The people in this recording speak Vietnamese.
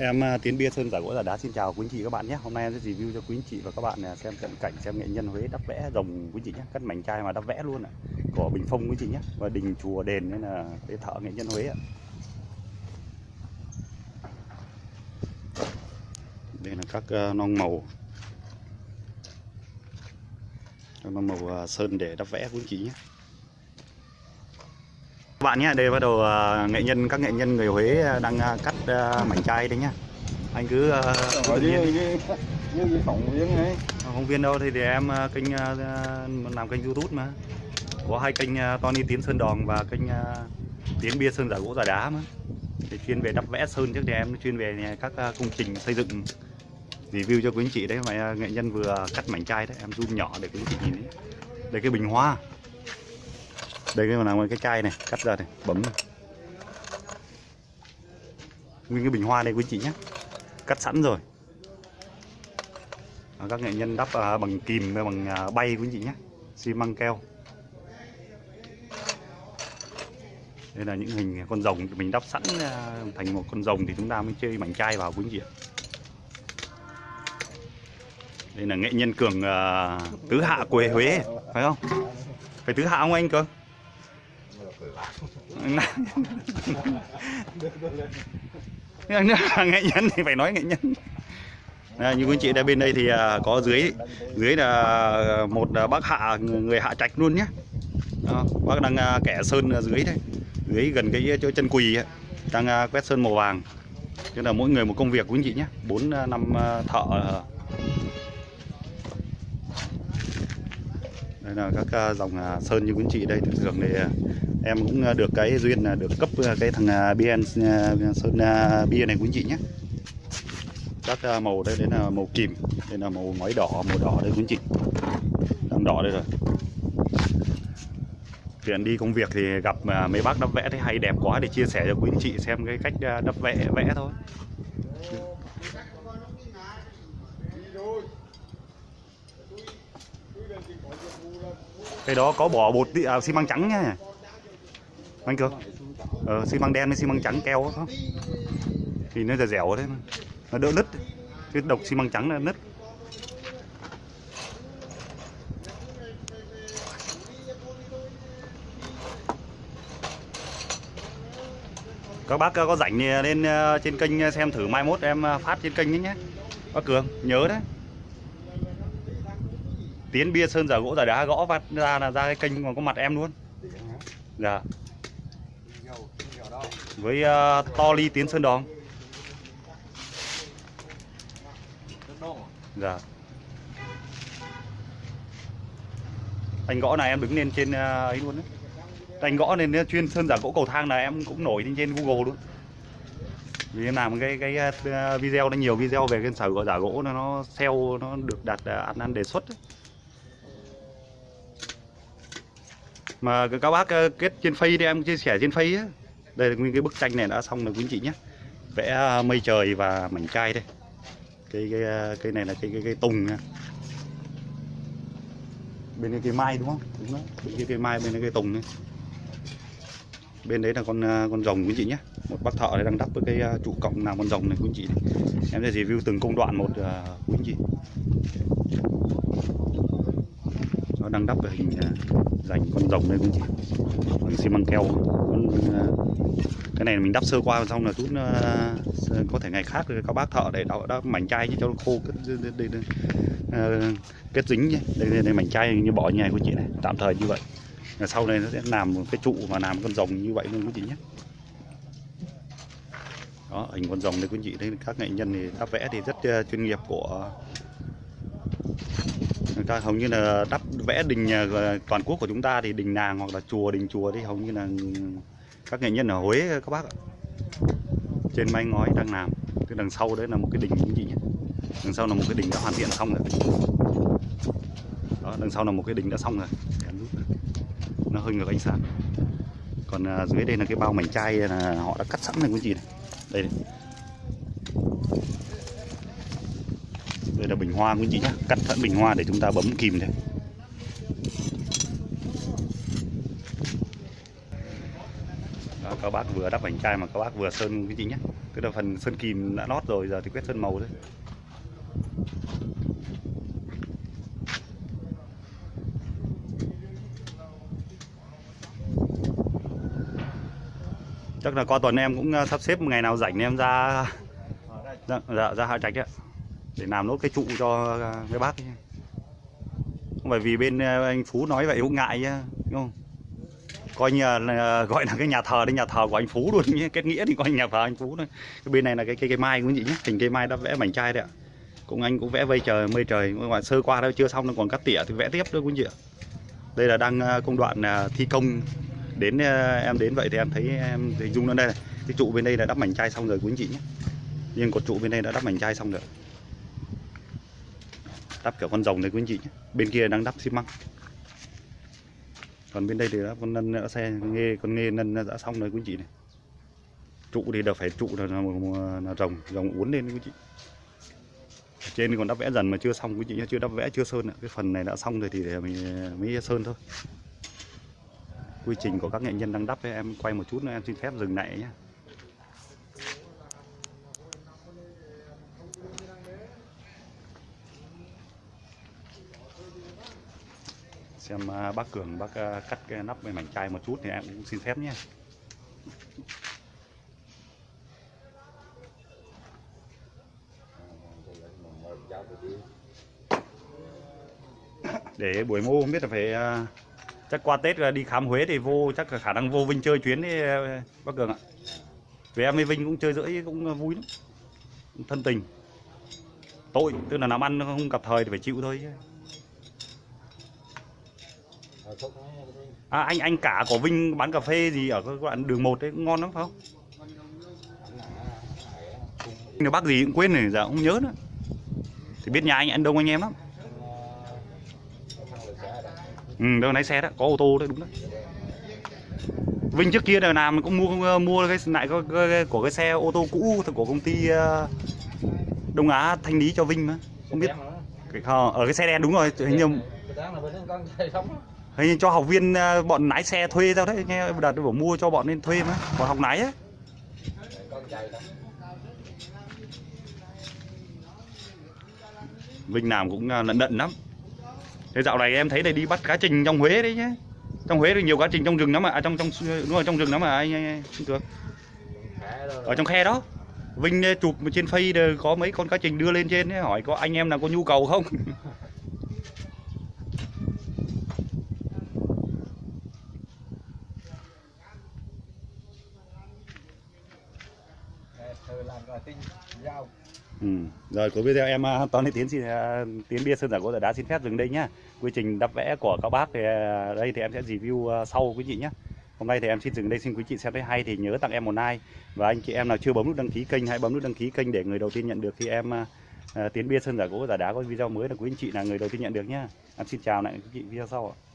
Em à, Tiến Bia Sơn giả gỗ giả đá xin chào quý anh chị các bạn nhé. Hôm nay em sẽ review cho quý anh chị và các bạn à, xem cận cảnh xem nghệ nhân Huế đắp vẽ rồng quý anh chị nhé, cắt mảnh chai mà đắp vẽ luôn ạ. cỏ Bình Phong quý anh chị nhé và đình chùa đền nên là cái thợ nghệ nhân Huế ạ. Đây là các à, non màu. Các non màu sơn để đắp vẽ quý anh chị nhé. Bạn nhé, đây bắt đầu à, nghệ nhân các nghệ nhân người Huế à, đang à, cắt mảnh chai đấy nhá. Anh cứ Ở nhiên phóng viên ấy. Không viên đâu thì, thì em kênh làm kênh youtube mà. Có hai kênh Tony Tiến Sơn Đòn và kênh Tiến Bia Sơn Giả Gỗ Giả Đá mà. Thì chuyên về đắp vẽ sơn trước thì em chuyên về các công trình xây dựng review cho quý anh chị đấy. Mà nghệ nhân vừa cắt mảnh chai đấy em zoom nhỏ để quý anh chị nhìn đấy đây cái bình hoa đây cái nào cái chai này cắt ra này bấm này. nguyên cái bình hoa đây quý chị nhé. Cắt sẵn rồi. À, các nghệ nhân đắp à, bằng kìm và bằng à, bay quý chị nhé. Xi măng keo. Đây là những hình con rồng mình đắp sẵn à, thành một con rồng thì chúng ta mới chơi mảnh chai vào quý chị ạ. Đây là nghệ nhân cường à, tứ hạ quê Huế phải không? Phải tứ hạ không anh cường? Nếu là nghệ nhân thì phải nói nghệ nhân. À, như quý anh chị đã bên đây thì à, có dưới dưới là một à, bác hạ người hạ trạch luôn nhé. Đó, bác đang à, kẻ sơn ở dưới đây dưới gần cái chỗ chân quỳ ấy, đang à, quét sơn màu vàng. Tức là mỗi người một công việc quý anh chị nhé. Bốn à, năm à, thợ à, đây là các à, dòng à, sơn như quý anh chị đây. Thường thường thì à, em cũng được cái duyên là được cấp cái thằng BN sơn bia này quý anh chị nhé. Các màu đây đấy là màu kìm, đây là màu ngói đỏ, màu đỏ đây quý anh chị đang đỏ đây rồi. Tiền đi công việc thì gặp mấy bác đắp vẽ thấy hay, đẹp quá, để chia sẻ cho quý anh chị xem cái cách đắp vẽ vẽ thôi. Cái đó có bỏ bột à, xi măng trắng nha anh cường ờ, xi măng đen với xi măng trắng keo đó, không? Thì nó dẻo dẻo đấy nó đỡ nứt. Chứ độc xi măng trắng là nứt. Các bác có rảnh thì lên ờ, trên kênh ờ, xem thử mai mốt em ờ, phát trên kênh ấy nhé. Bác cường nhớ đấy tiến bia sơn giả gỗ giả đá gõ phát ra là ra cái kênh còn có mặt em luôn dạ với uh, to ly tiến sơn đòn Dạ. Anh gõ này em đứng lên trên uh, ấy luôn đấy. Anh gõ lên ờ, chuyên sơn giả gỗ cầu thang là em cũng nổi lên trên Google luôn. Vì em làm cái cái video nó nhiều video về cái sở gỗ giả gỗ nó nó sale nó được đặt ờ, ăn ăn đề xuất. ấy. Mà các bác ờ, kết trên phay thì em chia sẻ trên phay á. Đây là nguyên cái bức tranh này đã xong rồi quý anh chị nhé. Vẽ ờ, mây trời và mảnh chai đây. Cái cái ờ, cái này là cái cái, cái tùng nha. Bên cái cây mai đúng không? Đúng đó. Bên cái cây mai bên cái cây tùng này bên đấy là con con rồng quý anh chị nhé. Một bác thợ này đang đắp với cái trụ cộng làm con rồng này quý anh chị. Này. em sẽ review từng công đoạn một quý anh chị nó đang đắp về hình à, dành con rồng đây quý chị bằng xi măng keo. Con, à, cái này mình đắp sơ qua xong là chút à, có thể ngày khác các bác thợ để đắp, đắp mảnh chai cho nó khô kết, đây, đây, đây, kết dính nhé. Đây, đây, đây mảnh chai như bỏ như này quý chị này. Tạm thời như vậy. Là sau này nó sẽ làm một cái trụ và làm con rồng như vậy luôn quý chị nhé. Đó hình con rồng đây quý chị đây các nghệ nhân thì đắp vẽ thì rất chuyên nghiệp của ta hầu như là đắp vẽ đình à, toàn quốc của chúng ta thì đình nàng hoặc là chùa đình chùa thì hầu như là các nghệ nhân ở Huế các bác ạ. Trên mái ngói đang làm. Cái đằng sau đấy là một cái đình như chị nhỉ? Đằng sau là một cái đình đã hoàn thiện xong rồi. Đó đằng sau là một cái đình đã xong rồi. Nó hơi ngược ánh sáng. Còn à, dưới đây là cái bao mảnh chai là họ đã cắt sẵn này quý chị này? Đây này đây là bình hoa quý chị nhé cắt sẵn bình hoa để chúng ta bấm kìm này. Đó, các bác vừa đắp vành chai mà các bác vừa sơn cái gì nhé tức là phần sơn kìm đã lót rồi giờ thì quét sơn màu thôi. Chắc là qua tuần em cũng ờ, sắp xếp một ngày nào rảnh em ra dạ, dạ, ra hạ trạch ạ để làm nốt cái trụ cho cái mấy bác ấy. không phải vì bên ờ, anh phú nói vậy cũng ngại nhá đúng không? Coi như là, gọi là cái nhà thờ đấy nhà thờ của anh phú luôn nhé kết nghĩa thì coi nhà thờ anh phú thôi. Cái bên này là cái cây cây mai cũng chị nhé hình cây mai đã vẽ mảnh chai đấy ạ. Cũng anh cũng vẽ vây trời mây trời. Mà sơ qua đâu chưa xong nó còn cắt tỉa thì vẽ tiếp thôi quý chị ạ. Đây là đang ờ, công đoạn ờ, thi công. Đến em đến vậy thì em thấy em hình dung nó đây này. Cái trụ bên đây là đắp mảnh chai xong rồi quý anh chị nhé nhưng cột trụ bên đây đã đắp mảnh chai xong rồi đắp kiểu con rồng đấy quý anh chị nhé. Bên kia đang đắp xi măng. Còn bên đây thì đã con nân đã xe nghê con nghê nân đã xong rồi quý anh chị này. Trụ thì đều phải trụ là, là, là rồng rồng uốn lên quý anh chị. Ở trên thì còn đắp vẽ dần mà chưa xong quý anh chị nhé chưa đắp vẽ chưa sơn ạ. Cái phần này đã xong rồi thì để mình mới sơn thôi. Quy trình của các nghệ nhân đang đắp ấy, em quay một chút nữa em xin phép dừng lại nhé. Xem à, bác Cường bác à, cắt cái nắp cái mảnh chai một chút thì em cũng xin phép nhé. Để buổi mô không biết là phải à, chắc qua Tết là đi khám Huế thì vô, chắc là khả năng vô Vinh chơi chuyến đấy bác Cường ạ. Vì em với Vinh cũng chơi rưỡi cũng vui lắm. Thân tình. Tội, tức là làm ăn không gặp thời thì phải chịu thôi chứ. À, anh anh cả của Vinh bán cà phê gì ở các bạn đường 1 đấy cũng ngon lắm phải không? Nếu bác gì cũng quên rồi, giờ không nhớ nữa. Thì biết nhà anh anh đông anh em lắm. Ừ, đâu lái xe đó, có ô tô đấy đúng đấy. Vinh trước kia là làm cũng mua mua cái lại cái, cái, của cái xe ô tô cũ của công ty uh, Đông Á thanh lý cho Vinh mà. Không biết. Cái, ờ, ở cái xe đen đúng rồi, hình như Hình như cho học viên à, bọn lái xe thuê tao đấy. Nghe đợt bảo mua cho bọn nên thuê mà. Bọn học lái á. Vinh làm cũng à, lận đận lắm. Thế dạo này em thấy đây đi bắt cá trình trong Huế đấy nhé Trong Huế thì nhiều cá trình trong rừng lắm mà à, trong trong đúng rồi trong rừng lắm mà anh anh, anh được. Ở trong khe đó. Vinh à, chụp trên face có mấy con cá trình đưa lên trên ấy, hỏi có anh em nào có nhu cầu không? Ừ. Rồi cuối video em à, Toàn Tony Tiến xin à, Tiến bia sơn giả gỗ giả đá xin phép dừng đây nhá. Quy trình đắp vẽ của các bác thì à, đây thì em sẽ review sau quý chị nhé. Hôm nay thì em xin dừng đây, xin quý chị xem thấy hay thì nhớ tặng em một like và anh chị em nào chưa bấm nút đăng ký kênh, hãy bấm nút đăng ký kênh để người đầu tiên nhận được khi em Tiến bia sơn giả gỗ giả đá có video mới là quý anh chị là người đầu tiên nhận được nhá. Em xin chào lại quý chị video sau ạ.